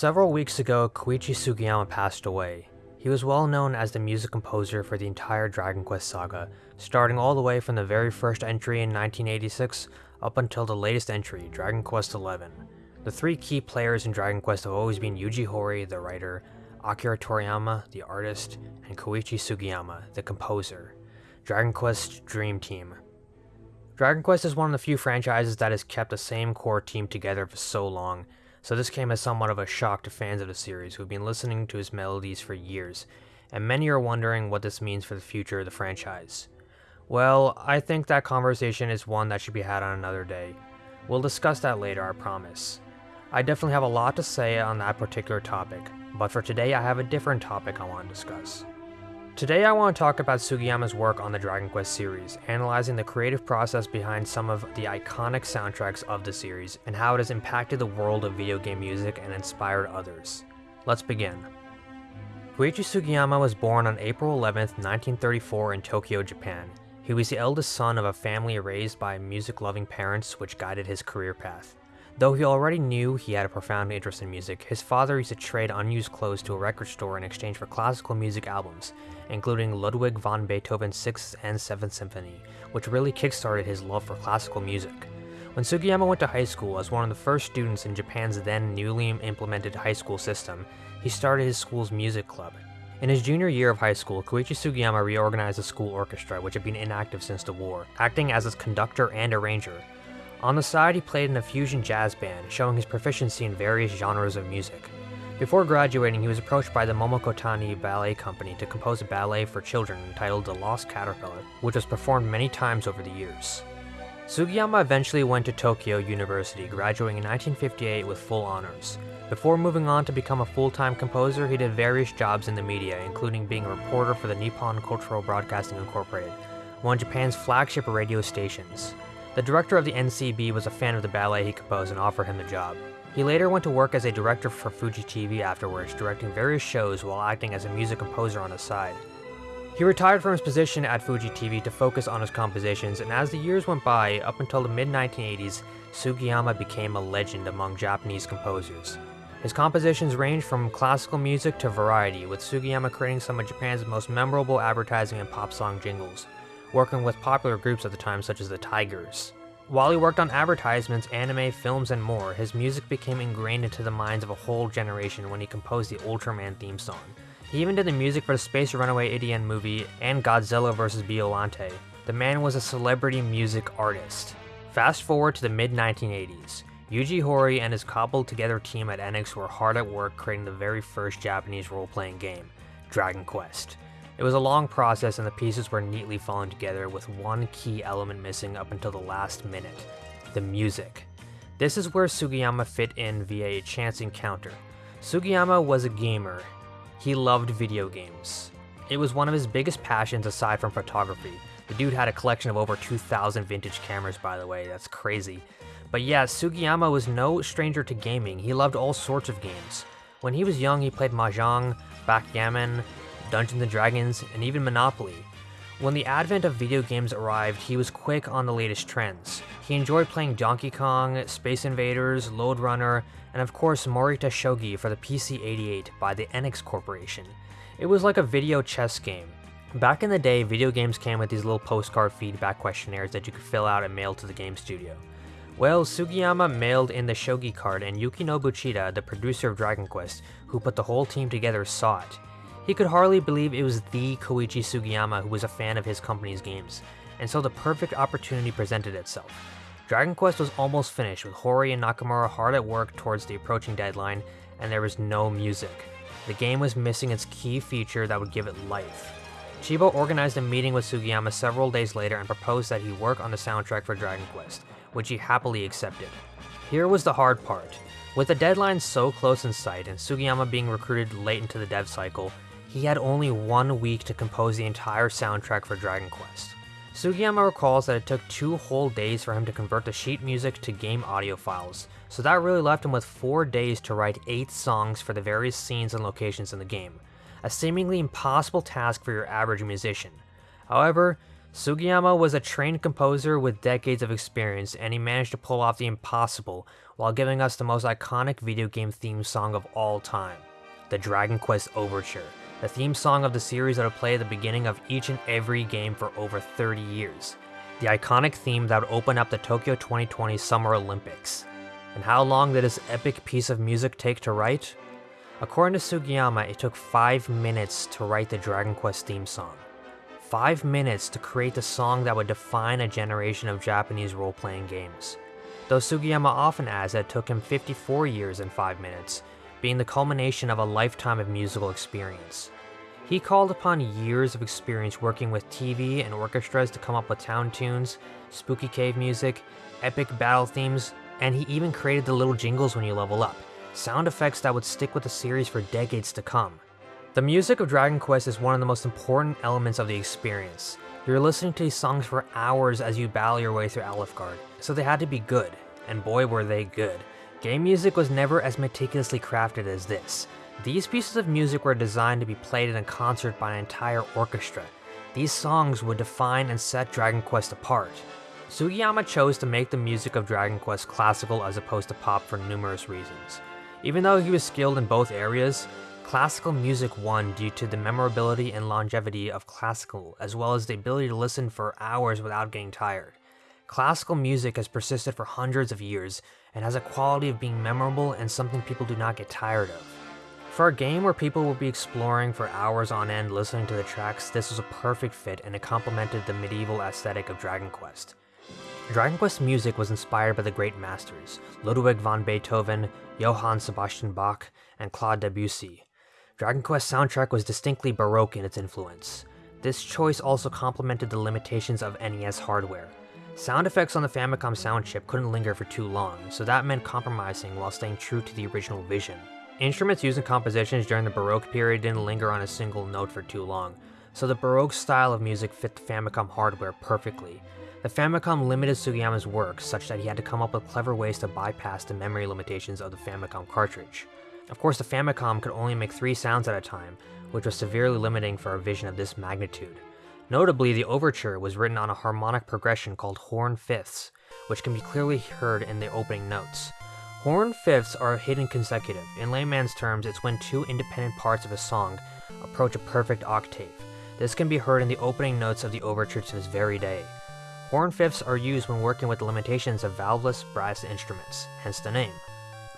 Several weeks ago, Koichi Sugiyama passed away. He was well known as the music composer for the entire Dragon Quest saga, starting all the way from the very first entry in 1986 up until the latest entry, Dragon Quest XI. The three key players in Dragon Quest have always been Yuji Horii, the writer, Akira Toriyama, the artist, and Koichi Sugiyama, the composer. Dragon Quest Dream Team. Dragon Quest is one of the few franchises that has kept the same core team together for so long, so this came as somewhat of a shock to fans of the series who've been listening to his melodies for years, and many are wondering what this means for the future of the franchise. Well, I think that conversation is one that should be had on another day. We'll discuss that later, I promise. I definitely have a lot to say on that particular topic, but for today I have a different topic I want to discuss. Today I want to talk about Sugiyama's work on the Dragon Quest series, analyzing the creative process behind some of the iconic soundtracks of the series, and how it has impacted the world of video game music and inspired others. Let's begin. Koichi Sugiyama was born on April 11, 1934 in Tokyo, Japan. He was the eldest son of a family raised by music-loving parents which guided his career path. Though he already knew he had a profound interest in music, his father used to trade unused clothes to a record store in exchange for classical music albums, including Ludwig van Beethoven's 6th and 7th Symphony, which really kickstarted his love for classical music. When Sugiyama went to high school as one of the first students in Japan's then newly implemented high school system, he started his school's music club. In his junior year of high school, Koichi Sugiyama reorganized the school orchestra, which had been inactive since the war, acting as its conductor and arranger, on the side, he played in a fusion jazz band, showing his proficiency in various genres of music. Before graduating, he was approached by the Momoko Tani Ballet Company to compose a ballet for children entitled The Lost Caterpillar, which was performed many times over the years. Sugiyama eventually went to Tokyo University, graduating in 1958 with full honors. Before moving on to become a full-time composer, he did various jobs in the media, including being a reporter for the Nippon Cultural Broadcasting Incorporated, one of Japan's flagship radio stations. The director of the NCB was a fan of the ballet he composed and offered him the job. He later went to work as a director for Fuji TV afterwards, directing various shows while acting as a music composer on the side. He retired from his position at Fuji TV to focus on his compositions, and as the years went by, up until the mid-1980s, Sugiyama became a legend among Japanese composers. His compositions range from classical music to variety, with Sugiyama creating some of Japan's most memorable advertising and pop song jingles working with popular groups at the time such as the Tigers. While he worked on advertisements, anime, films, and more, his music became ingrained into the minds of a whole generation when he composed the Ultraman theme song. He even did the music for the Space Runaway Ideon movie and Godzilla vs. Biollante. The man was a celebrity music artist. Fast forward to the mid-1980s. Yuji Horii and his cobbled together team at Enix were hard at work creating the very first Japanese role-playing game, Dragon Quest. It was a long process and the pieces were neatly falling together with one key element missing up until the last minute, the music. This is where Sugiyama fit in via a chance encounter. Sugiyama was a gamer. He loved video games. It was one of his biggest passions aside from photography. The dude had a collection of over 2,000 vintage cameras by the way, that's crazy. But yeah, Sugiyama was no stranger to gaming, he loved all sorts of games. When he was young, he played Mahjong, Backgammon, Dungeons & Dragons, and even Monopoly. When the advent of video games arrived, he was quick on the latest trends. He enjoyed playing Donkey Kong, Space Invaders, Lode Runner, and of course Morita Shogi for the PC-88 by the Enix Corporation. It was like a video chess game. Back in the day, video games came with these little postcard feedback questionnaires that you could fill out and mail to the game studio. Well, Sugiyama mailed in the Shogi card and Yukinobu Chida, the producer of Dragon Quest, who put the whole team together, saw it. He could hardly believe it was the Koichi Sugiyama who was a fan of his company's games, and so the perfect opportunity presented itself. Dragon Quest was almost finished with Horii and Nakamura hard at work towards the approaching deadline, and there was no music. The game was missing its key feature that would give it life. Chida organized a meeting with Sugiyama several days later and proposed that he work on the soundtrack for Dragon Quest, which he happily accepted. Here was the hard part. With the deadline so close in sight and Sugiyama being recruited late into the dev cycle, he had only one week to compose the entire soundtrack for Dragon Quest. Sugiyama recalls that it took two whole days for him to convert the sheet music to game audio files, so that really left him with four days to write eight songs for the various scenes and locations in the game, a seemingly impossible task for your average musician. However, Sugiyama was a trained composer with decades of experience, and he managed to pull off the impossible while giving us the most iconic video game theme song of all time, the Dragon Quest Overture, the theme song of the series that would play at the beginning of each and every game for over 30 years, the iconic theme that would open up the Tokyo 2020 Summer Olympics. And how long did this epic piece of music take to write? According to Sugiyama, it took 5 minutes to write the Dragon Quest theme song five minutes to create the song that would define a generation of Japanese role playing games. Though Sugiyama often adds that it took him 54 years and 5 minutes, being the culmination of a lifetime of musical experience. He called upon years of experience working with TV and orchestras to come up with town tunes, spooky cave music, epic battle themes, and he even created the little jingles when you level up, sound effects that would stick with the series for decades to come. The music of Dragon Quest is one of the most important elements of the experience. You're listening to these songs for hours as you battle your way through Alefgard, so they had to be good, and boy were they good. Game music was never as meticulously crafted as this. These pieces of music were designed to be played in a concert by an entire orchestra. These songs would define and set Dragon Quest apart. Sugiyama chose to make the music of Dragon Quest classical as opposed to pop for numerous reasons. Even though he was skilled in both areas, Classical music won due to the memorability and longevity of classical, as well as the ability to listen for hours without getting tired. Classical music has persisted for hundreds of years and has a quality of being memorable and something people do not get tired of. For a game where people will be exploring for hours on end listening to the tracks, this was a perfect fit and it complemented the medieval aesthetic of Dragon Quest. Dragon Quest music was inspired by the great masters, Ludwig van Beethoven, Johann Sebastian Bach, and Claude Debussy. Dragon Quest soundtrack was distinctly baroque in its influence. This choice also complemented the limitations of NES hardware. Sound effects on the Famicom sound chip couldn't linger for too long, so that meant compromising while staying true to the original vision. Instruments used in compositions during the Baroque period didn't linger on a single note for too long, so the Baroque style of music fit the Famicom hardware perfectly. The Famicom limited Sugiyama's work such that he had to come up with clever ways to bypass the memory limitations of the Famicom cartridge. Of course, the Famicom could only make three sounds at a time, which was severely limiting for a vision of this magnitude. Notably, the overture was written on a harmonic progression called horn fifths, which can be clearly heard in the opening notes. Horn fifths are a hidden consecutive. In layman's terms, it's when two independent parts of a song approach a perfect octave. This can be heard in the opening notes of the overture to this very day. Horn fifths are used when working with the limitations of valveless brass instruments, hence the name.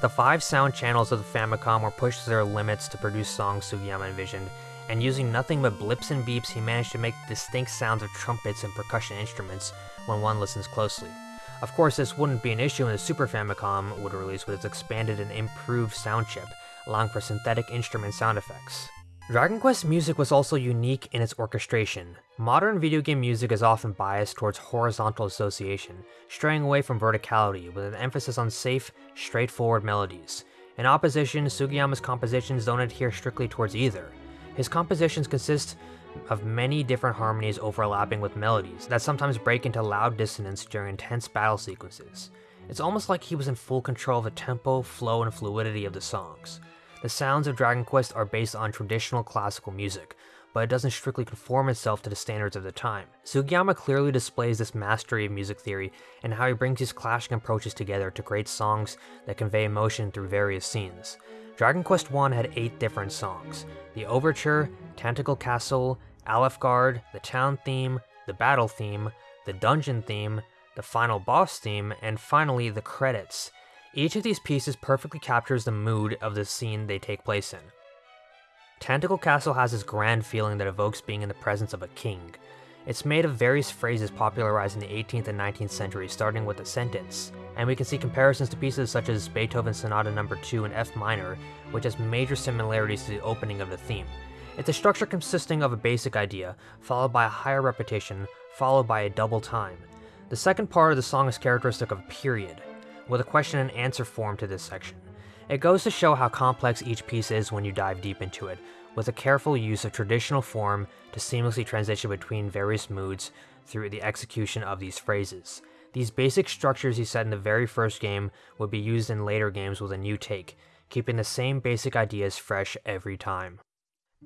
The five sound channels of the Famicom were pushed to their limits to produce songs Sugiyama envisioned, and using nothing but blips and beeps, he managed to make distinct sounds of trumpets and percussion instruments when one listens closely. Of course, this wouldn't be an issue when the Super Famicom would release with its expanded and improved sound chip, allowing for synthetic instrument sound effects. Dragon Quest music was also unique in its orchestration. Modern video game music is often biased towards horizontal association, straying away from verticality with an emphasis on safe, straightforward melodies. In opposition, Sugiyama's compositions don't adhere strictly towards either. His compositions consist of many different harmonies overlapping with melodies that sometimes break into loud dissonance during intense battle sequences. It's almost like he was in full control of the tempo, flow, and fluidity of the songs. The sounds of Dragon Quest are based on traditional classical music, but it doesn't strictly conform itself to the standards of the time. Sugiyama clearly displays this mastery of music theory and how he brings these clashing approaches together to create songs that convey emotion through various scenes. Dragon Quest I had 8 different songs. The Overture, Tantegel Castle, Alefgard, the Town theme, the Battle theme, the Dungeon theme, the Final Boss theme, and finally the credits. Each of these pieces perfectly captures the mood of the scene they take place in. Tantegel Castle has this grand feeling that evokes being in the presence of a king. It's made of various phrases popularized in the 18th and 19th centuries, starting with a sentence, and we can see comparisons to pieces such as Beethoven's Sonata No. 2 in F minor, which has major similarities to the opening of the theme. It's a structure consisting of a basic idea, followed by a higher repetition, followed by a double time. The second part of the song is characteristic of a period, with a question and answer form to this section. It goes to show how complex each piece is when you dive deep into it, with a careful use of traditional form to seamlessly transition between various moods through the execution of these phrases. These basic structures he set in the very first game would be used in later games with a new take, keeping the same basic ideas fresh every time.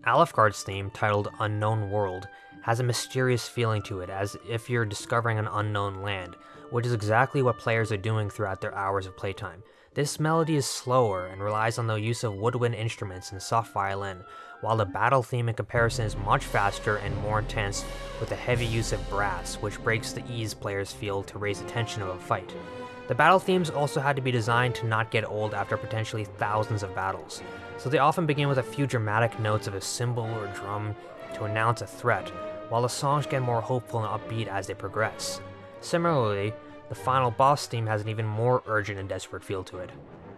Alefgard's theme, titled Unknown World, has a mysterious feeling to it as if you're discovering an unknown land, which is exactly what players are doing throughout their hours of playtime. This melody is slower and relies on the use of woodwind instruments and soft violin, while the battle theme in comparison is much faster and more intense with a heavy use of brass, which breaks the ease players feel to raise the tension of a fight. The battle themes also had to be designed to not get old after potentially thousands of battles, so they often begin with a few dramatic notes of a cymbal or drum to announce a threat, while the songs get more hopeful and upbeat as they progress. Similarly, the final boss theme has an even more urgent and desperate feel to it.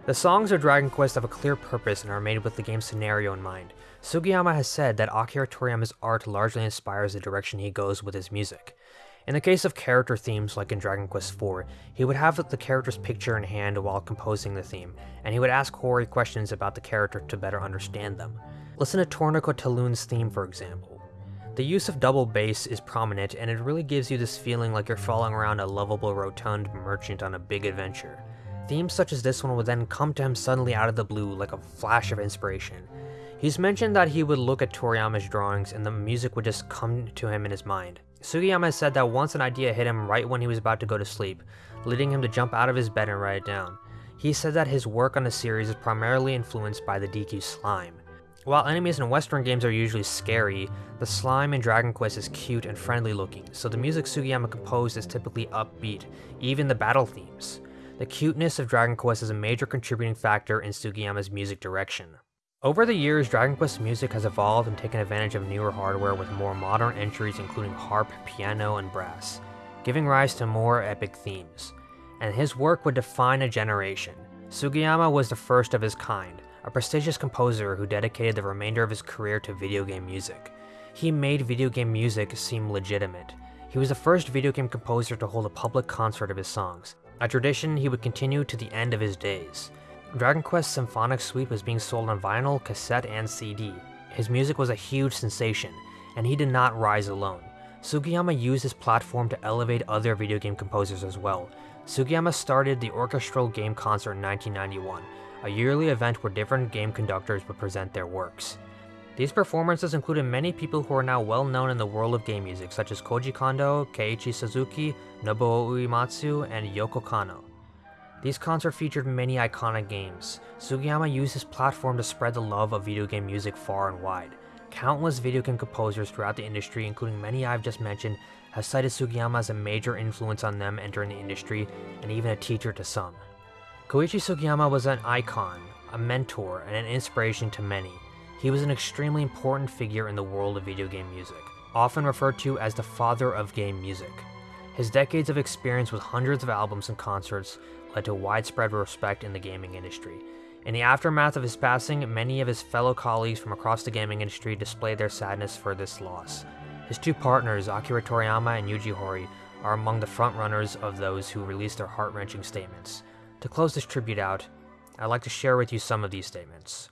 The songs of Dragon Quest have a clear purpose and are made with the game's scenario in mind. Sugiyama has said that Akira Toriyama's art largely inspires the direction he goes with his music. In the case of character themes like in Dragon Quest IV, he would have the character's picture in hand while composing the theme, and he would ask Horii questions about the character to better understand them. Listen to Torneko Taloon's theme for example. The use of double bass is prominent and it really gives you this feeling like you're following around a lovable rotund merchant on a big adventure. Themes such as this one would then come to him suddenly out of the blue like a flash of inspiration. He's mentioned that he would look at Toriyama's drawings and the music would just come to him in his mind. Sugiyama said that once an idea hit him right when he was about to go to sleep, leading him to jump out of his bed and write it down. He said that his work on the series is primarily influenced by the Deku slime. While enemies in western games are usually scary, the slime in Dragon Quest is cute and friendly looking, so the music Sugiyama composed is typically upbeat, even the battle themes. The cuteness of Dragon Quest is a major contributing factor in Sugiyama's music direction. Over the years, Dragon Quest's music has evolved and taken advantage of newer hardware with more modern entries including harp, piano, and brass, giving rise to more epic themes. And his work would define a generation. Sugiyama was the first of his kind, a prestigious composer who dedicated the remainder of his career to video game music. He made video game music seem legitimate. He was the first video game composer to hold a public concert of his songs, a tradition he would continue to the end of his days. Dragon Quest Symphonic Suite was being sold on vinyl, cassette, and CD. His music was a huge sensation, and he did not rise alone. Sugiyama used his platform to elevate other video game composers as well. Sugiyama started the Orchestral Game Concert in 1991, a yearly event where different game conductors would present their works. These performances included many people who are now well known in the world of game music, such as Koji Kondo, Keiichi Suzuki, Nobuo Uematsu, and Yoko Kanno. These concerts featured many iconic games. Sugiyama used his platform to spread the love of video game music far and wide. Countless video game composers throughout the industry, including many I've just mentioned, have cited Sugiyama as a major influence on them entering the industry, and even a teacher to some. Koichi Sugiyama was an icon, a mentor, and an inspiration to many. He was an extremely important figure in the world of video game music, often referred to as the father of game music. His decades of experience with hundreds of albums and concerts led to widespread respect in the gaming industry. In the aftermath of his passing, many of his fellow colleagues from across the gaming industry displayed their sadness for this loss. His two partners, Akira Toriyama and Yuji Horii, are among the frontrunners of those who released their heart-wrenching statements. To close this tribute out, I'd like to share with you some of these statements.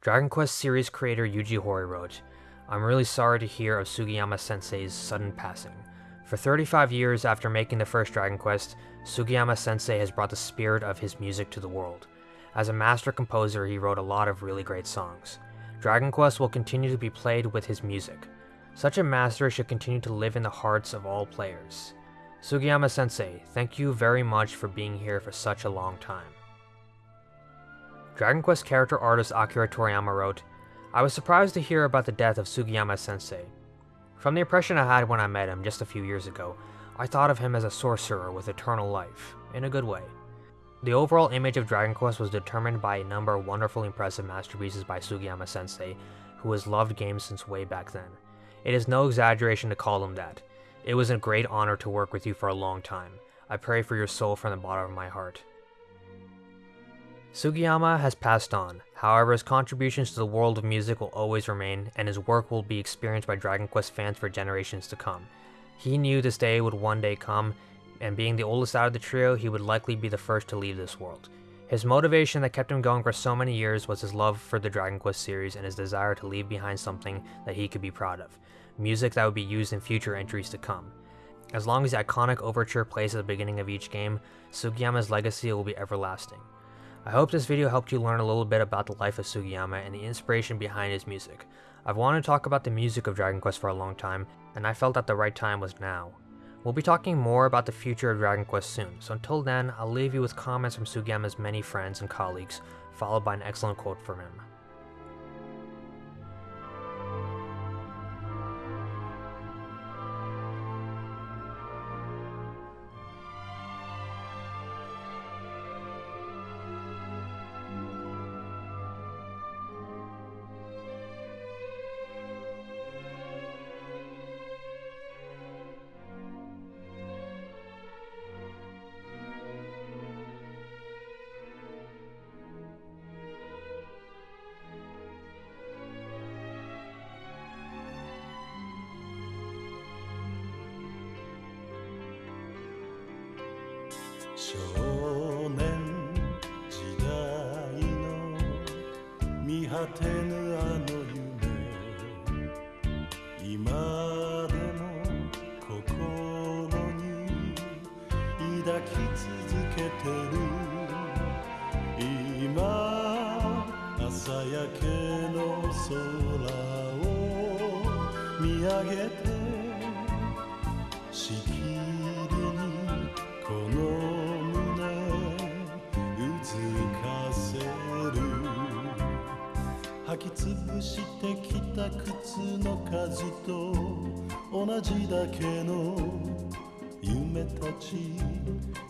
Dragon Quest series creator Yuji Horii wrote, I'm really sorry to hear of Sugiyama sensei's sudden passing. For 35 years after making the first Dragon Quest, Sugiyama sensei has brought the spirit of his music to the world. As a master composer, he wrote a lot of really great songs. Dragon Quest will continue to be played with his music. Such a master should continue to live in the hearts of all players. Sugiyama sensei, thank you very much for being here for such a long time. Dragon Quest character artist Akira Toriyama wrote, I was surprised to hear about the death of Sugiyama sensei. From the impression I had when I met him just a few years ago, I thought of him as a sorcerer with eternal life, in a good way. The overall image of Dragon Quest was determined by a number of wonderfully impressive masterpieces by Sugiyama sensei, who has loved games since way back then. It is no exaggeration to call him that. It was a great honor to work with you for a long time. I pray for your soul from the bottom of my heart. Sugiyama has passed on, however his contributions to the world of music will always remain, and his work will be experienced by Dragon Quest fans for generations to come. He knew this day would one day come, and being the oldest out of the trio, he would likely be the first to leave this world. His motivation that kept him going for so many years was his love for the Dragon Quest series and his desire to leave behind something that he could be proud of, music that would be used in future entries to come. As long as the iconic overture plays at the beginning of each game, Sugiyama's legacy will be everlasting. I hope this video helped you learn a little bit about the life of Sugiyama and the inspiration behind his music. I've wanted to talk about the music of Dragon Quest for a long time, and I felt that the right time was now. We'll be talking more about the future of Dragon Quest soon, so until then, I'll leave you with comments from Sugiyama's many friends and colleagues, followed by an excellent quote from him. 少年時代の見果てぬあの夢今でも心に抱き続けてる今朝焼けの空を見上げてしてきた靴の数と同じだけの夢たち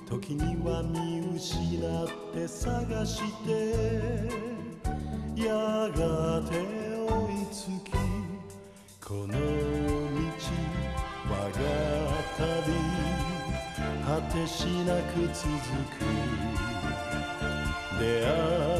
時には見失って探してやがて追いつきこの道我が旅果てしなく続く。出会い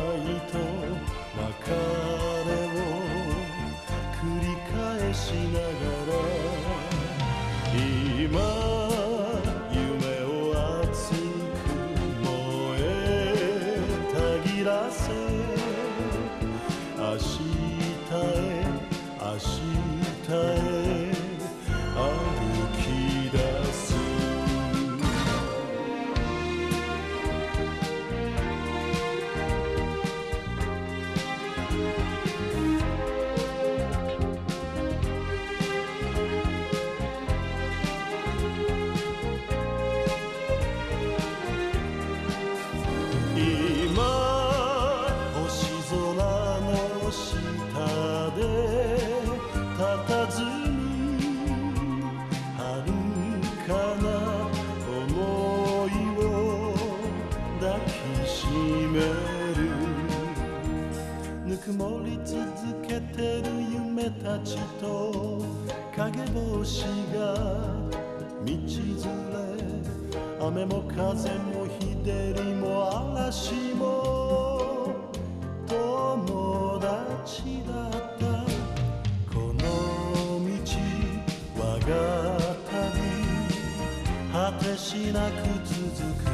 しなく続く。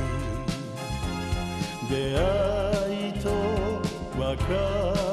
出会いと別